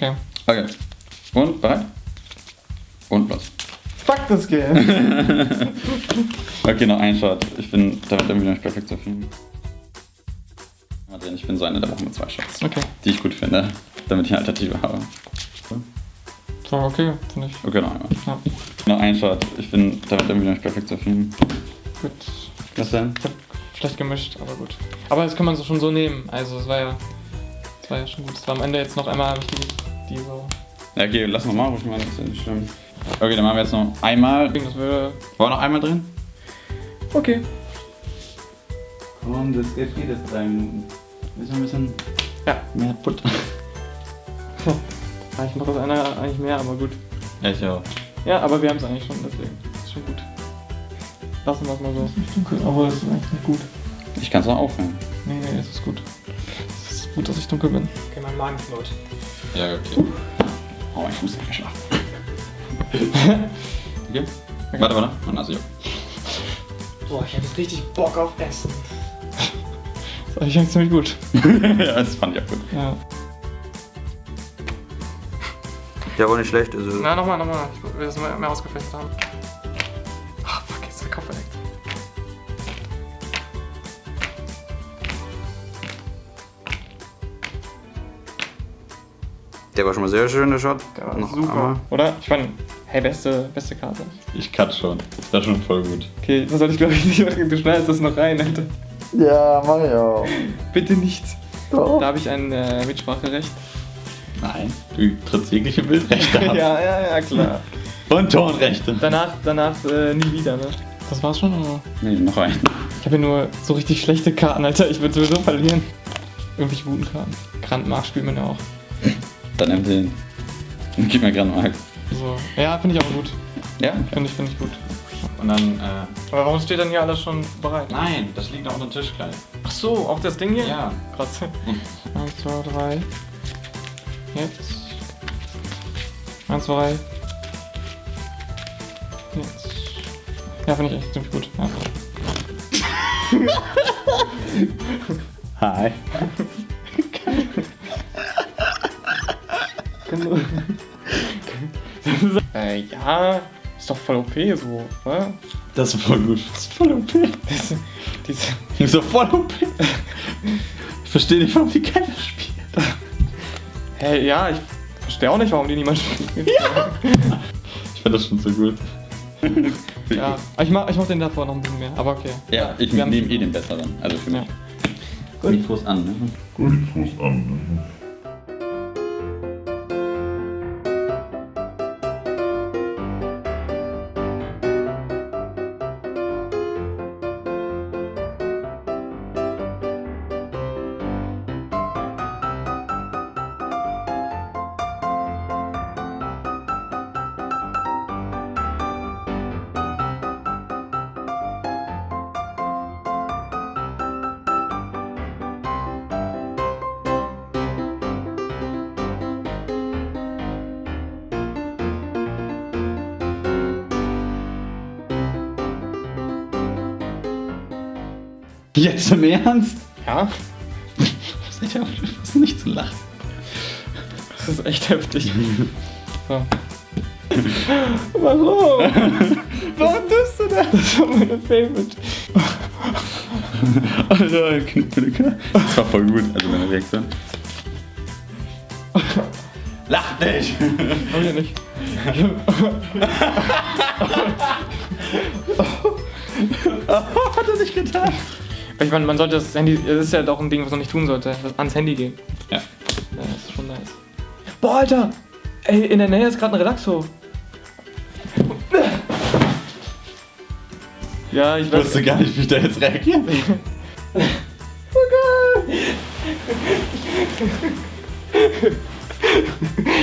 Okay. Okay. Und bereit? Und los. Fuck das Game. Okay, noch ein Shot. Ich bin damit irgendwie noch nicht perfekt zufrieden. Ich bin so einer, der braucht nur zwei Shots. Okay. Die ich gut finde, damit ich eine Alternative habe. So, okay, finde ich. Okay, noch einmal. Ja. Noch ein Shot. Ich bin damit irgendwie noch nicht perfekt zufrieden. Gut. Was denn? Ich hab schlecht gemischt, aber gut. Aber das kann man so schon so nehmen. Also es war ja. Es war ja schon gut. Es war am Ende jetzt noch einmal hab ich die, die so. Ja, okay, lass noch mal ruhig mal, das ist ja nicht schlimm. Okay, dann machen wir jetzt noch einmal. Das würde. War noch einmal drin? Okay. Und jetzt geht es drei Minuten. Ist ein bisschen Ja. mehr Butter. Ich mache das einer eigentlich mehr, aber gut. Ja, ich auch. Ja, aber wir haben es eigentlich schon, deswegen. Ist schon gut. Lassen wir es mal so. Dunkel, aber es ist eigentlich nicht gut. Ich kann es auch aufhören. Nee, nee, es ist gut. Es ist gut, dass ich dunkel bin. Okay, mein Magen knurrt. Ja, okay. Oh, mein Fuß ist geschlafen. okay. Warte, warte. Und also, ja. Boah, ich hab jetzt richtig Bock auf Essen. Das ist eigentlich ziemlich gut. ja, das fand ich auch gut. Ja. Ja, aber nicht schlecht. Also Na, nochmal, nochmal. Ich will das mehr, mehr ausgefecht haben. Der war schon mal sehr schön, der Shot. Der war Noch super. einmal. Oder? Ich meine, hey, beste, beste Karte. Ich cut schon. Das war schon voll gut. Okay, das sollte ich glaube ich nicht machen. Du schneidest das noch rein, Alter. Ja, mach ich auch. Bitte nicht. Doch. Da habe ich ein äh, Mitspracherecht. Nein, du trittst jegliche Bildrechte ab. ja, ja, ja, klar. Und Tonrechte. Danach, danach äh, nie wieder, ne? Das war's schon, oder? Nee, noch ein. Ich habe hier nur so richtig schlechte Karten, Alter. Ich würde sowieso verlieren. Irgendwelche guten Karten. Grandmark spielt man ja auch. Dann nimm den. Und gib mir gerade mal. So. Ja, finde ich aber gut. Ja? Finde ich, finde ich gut. Und dann, äh. Aber warum steht dann hier alles schon bereit? Nein, das liegt auf dem Tisch gleich. Ach so, auch das Ding hier? Ja. Krass. Eins, zwei, drei. Jetzt. Eins, zwei. Jetzt. Ja, finde ich echt ziemlich gut. Ja. Hi. äh, ja, ist doch voll OP so, oder? Das ist voll gut. Das ist voll OP. Das, diese, Das ist so voll OP. Ich verstehe nicht, warum die keiner spielt. hey, ja, ich verstehe auch nicht, warum die niemand spielt. Ja. Ich fand das schon so gut. ja. Ich mach, ich mach den davor noch ein bisschen mehr, aber okay. Ja, ich nehme eh den besseren. Also für mich. Ja. Gut. Mikros an, ne? Jetzt im Ernst? Ja, Was ist nicht zu lachen. das ist echt heftig. So. Warum? Warum tust du das? Das war meine Favorite. Alter, Knippelke. Das war voll gut, also meine Reaktion. Lach nicht! Haben wir nicht. Hat er nicht getan? Ich meine, man sollte das Handy, das ist ja doch ein Ding, was man nicht tun sollte, ans Handy gehen. Ja. Ja, das ist schon nice. Boah, Alter! Ey, in der Nähe ist gerade ein Relaxo. Ja, ich Ich weiß. wusste gar nicht, wie ich da jetzt reagieren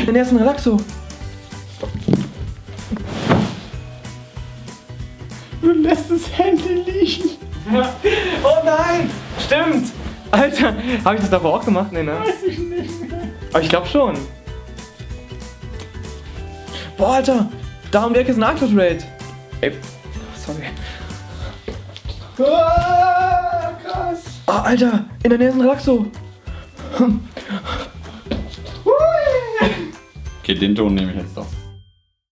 der Nähe ist ein Relaxo. Du lässt das Handy liegen. Oh nein! Stimmt! Alter, habe ich das davor auch gemacht? Nee, ne? Weiß ich nicht mehr. Aber ich glaube schon. Boah, Alter! Da um die Ecke ist ein Arctos Raid. Ey, sorry. Ah, krass. Ah, Alter! In der Nähe ist ein Relaxo. Okay, den Ton nehme ich jetzt doch.